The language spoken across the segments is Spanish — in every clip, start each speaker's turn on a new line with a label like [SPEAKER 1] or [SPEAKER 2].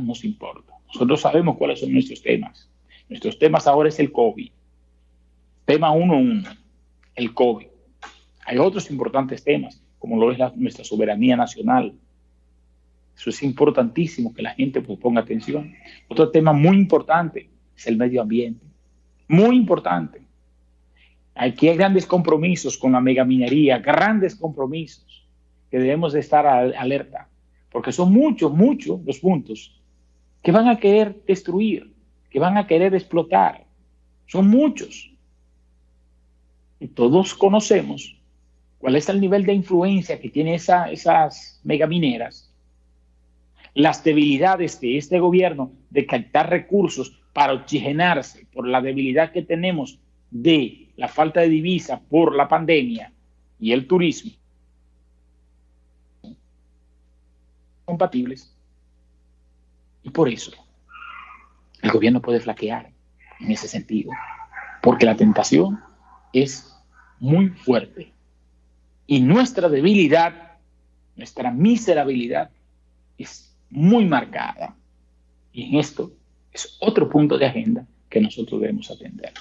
[SPEAKER 1] nos importa. Nosotros sabemos cuáles son nuestros temas. Nuestros temas ahora es el COVID. Tema 1.1, el COVID. Hay otros importantes temas, como lo es nuestra soberanía nacional. Eso es importantísimo que la gente pues, ponga atención. Otro tema muy importante es el medio ambiente. Muy importante. Aquí hay grandes compromisos con la megaminería, grandes compromisos que debemos de estar alerta, porque son muchos, muchos los puntos que van a querer destruir, que van a querer explotar. Son muchos. Y todos conocemos cuál es el nivel de influencia que tienen esa, esas megamineras, las debilidades de este gobierno de captar recursos para oxigenarse por la debilidad que tenemos de la falta de divisa por la pandemia y el turismo compatibles. Y por eso el gobierno puede flaquear en ese sentido, porque la tentación es muy fuerte. Y nuestra debilidad, nuestra miserabilidad es muy marcada. Y en esto es otro punto de agenda que nosotros debemos atender.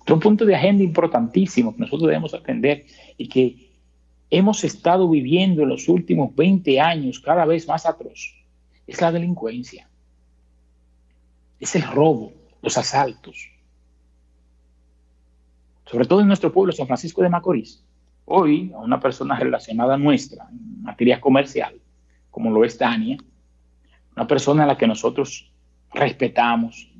[SPEAKER 1] Otro punto de agenda importantísimo que nosotros debemos atender y que hemos estado viviendo en los últimos 20 años cada vez más atroz es la delincuencia. Es el robo, los asaltos. Sobre todo en nuestro pueblo, San Francisco de Macorís. Hoy, a una persona relacionada nuestra en materia comercial, como lo es Dania, una persona a la que nosotros respetamos,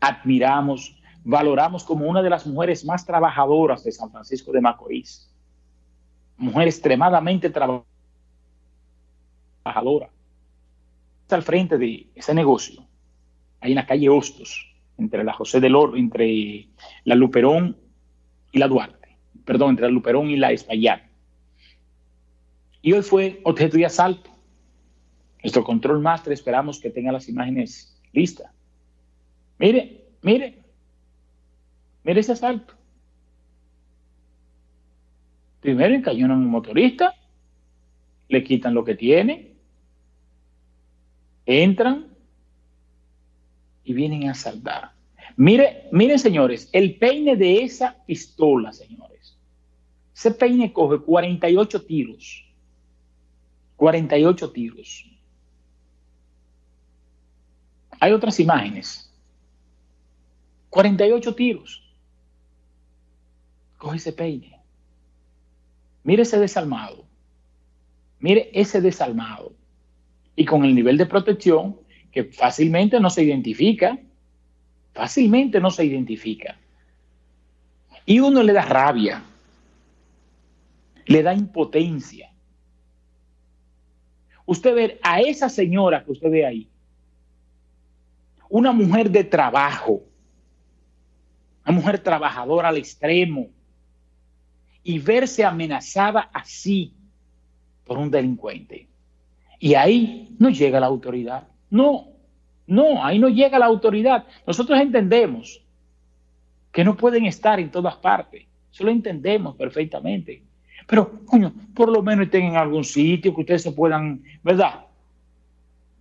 [SPEAKER 1] admiramos, valoramos como una de las mujeres más trabajadoras de San Francisco de Macorís. Mujer extremadamente trabajadora. Está al frente de ese negocio, en la calle Hostos, entre la José del Oro, entre la Luperón y la Duarte. Perdón, entre la Luperón y la Espaillat. Y hoy fue objeto de asalto. Nuestro control master esperamos que tenga las imágenes listas. Mire, mire, mire ese asalto. Primero encañonan un motorista, le quitan lo que tiene, entran y vienen a asaltar. Mire, miren señores, el peine de esa pistola, señores. Ese peine coge 48 tiros. 48 tiros. Hay otras imágenes. 48 tiros. Coge ese peine. Mire ese desalmado. Mire ese desalmado. Y con el nivel de protección que fácilmente no se identifica. Fácilmente no se identifica. Y uno le da rabia. Le da impotencia. Usted ve a esa señora que usted ve ahí una mujer de trabajo, una mujer trabajadora al extremo, y verse amenazada así por un delincuente. Y ahí no llega la autoridad. No, no, ahí no llega la autoridad. Nosotros entendemos que no pueden estar en todas partes. Eso lo entendemos perfectamente. Pero, coño, por lo menos estén en algún sitio que ustedes se puedan, ¿verdad?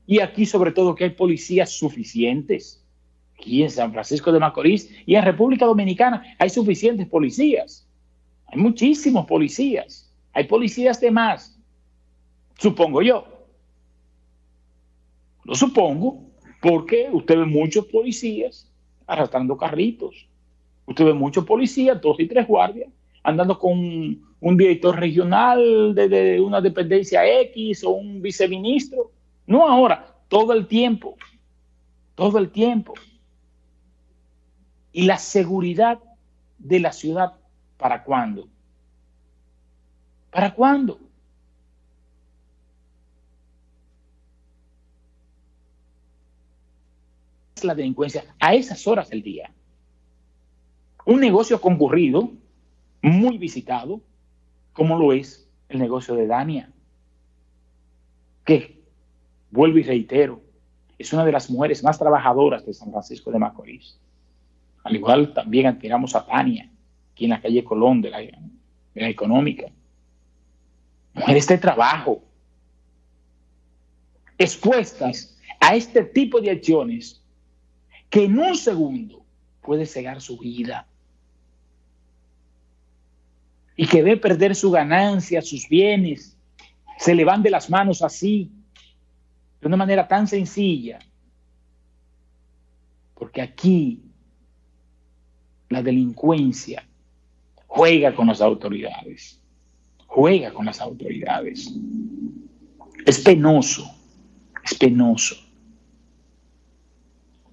[SPEAKER 1] Y aquí sobre todo que hay policías suficientes. Aquí en San Francisco de Macorís y en República Dominicana hay suficientes policías. Hay muchísimos policías. Hay policías de más. Supongo yo. Lo supongo porque usted ve muchos policías arrastrando carritos. Usted ve muchos policías, dos y tres guardias, andando con un director regional de, una dependencia X o un viceministro no ahora, todo el tiempo. Todo el tiempo. Y la seguridad de la ciudad, ¿para cuándo? ¿Para cuándo? La delincuencia a esas horas del día. Un negocio concurrido, muy visitado, como lo es el negocio de Dania, que vuelvo y reitero, es una de las mujeres más trabajadoras de San Francisco de Macorís. Al igual también admiramos a Tania, aquí en la calle Colón de la, de la económica. Mujeres de trabajo, expuestas a este tipo de acciones que en un segundo puede cegar su vida y que ve perder su ganancia, sus bienes, se le van de las manos así, de una manera tan sencilla. Porque aquí la delincuencia juega con las autoridades, juega con las autoridades. Es penoso, es penoso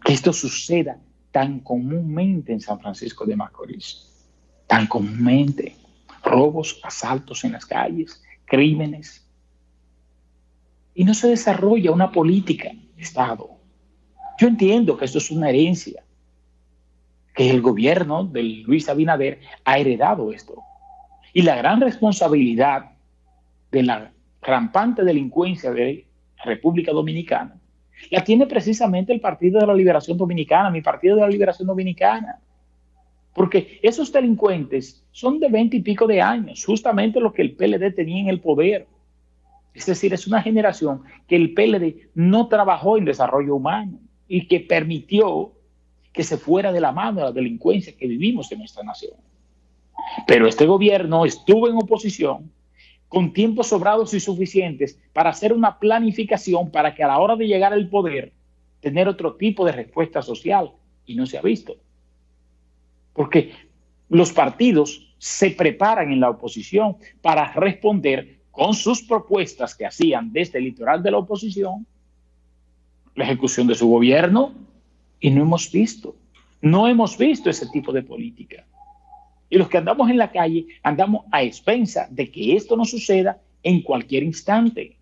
[SPEAKER 1] que esto suceda tan comúnmente en San Francisco de Macorís, tan comúnmente robos, asaltos en las calles, crímenes. Y no se desarrolla una política de Estado. Yo entiendo que esto es una herencia, que el gobierno de Luis Abinader ha heredado esto. Y la gran responsabilidad de la rampante delincuencia de República Dominicana la tiene precisamente el Partido de la Liberación Dominicana, mi Partido de la Liberación Dominicana. Porque esos delincuentes son de veinte y pico de años, justamente lo que el PLD tenía en el poder. Es decir, es una generación que el PLD no trabajó en desarrollo humano y que permitió que se fuera de la mano de la delincuencia que vivimos en nuestra nación. Pero este gobierno estuvo en oposición con tiempos sobrados y suficientes para hacer una planificación para que a la hora de llegar al poder tener otro tipo de respuesta social y no se ha visto porque los partidos se preparan en la oposición para responder con sus propuestas que hacían desde el litoral de la oposición la ejecución de su gobierno y no hemos visto, no hemos visto ese tipo de política. Y los que andamos en la calle andamos a expensa de que esto no suceda en cualquier instante.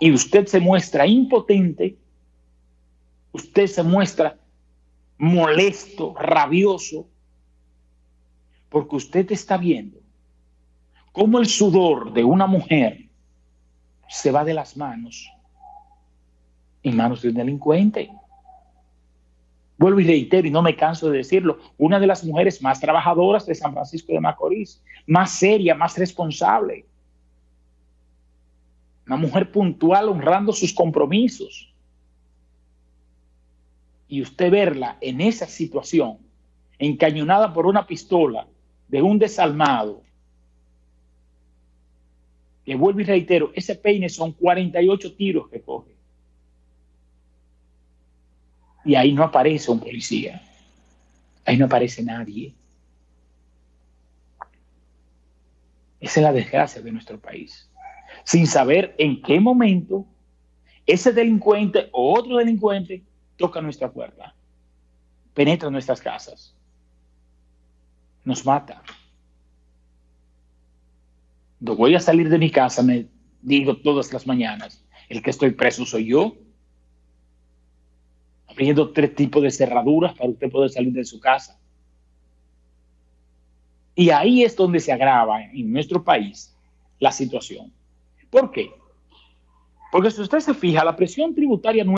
[SPEAKER 1] Y usted se muestra impotente, usted se muestra molesto, rabioso, porque usted está viendo cómo el sudor de una mujer se va de las manos en manos de un delincuente. Vuelvo y reitero, y no me canso de decirlo, una de las mujeres más trabajadoras de San Francisco de Macorís, más seria, más responsable. Una mujer puntual honrando sus compromisos y usted verla en esa situación, encañonada por una pistola de un desalmado, le vuelvo y reitero, ese peine son 48 tiros que coge. Y ahí no aparece un policía. Ahí no aparece nadie. Esa es la desgracia de nuestro país. Sin saber en qué momento ese delincuente o otro delincuente toca nuestra puerta, penetra nuestras casas, nos mata. No voy a salir de mi casa, me digo todas las mañanas, el que estoy preso soy yo, abriendo tres tipos de cerraduras para usted poder salir de su casa. Y ahí es donde se agrava en nuestro país la situación. ¿Por qué? Porque si usted se fija, la presión tributaria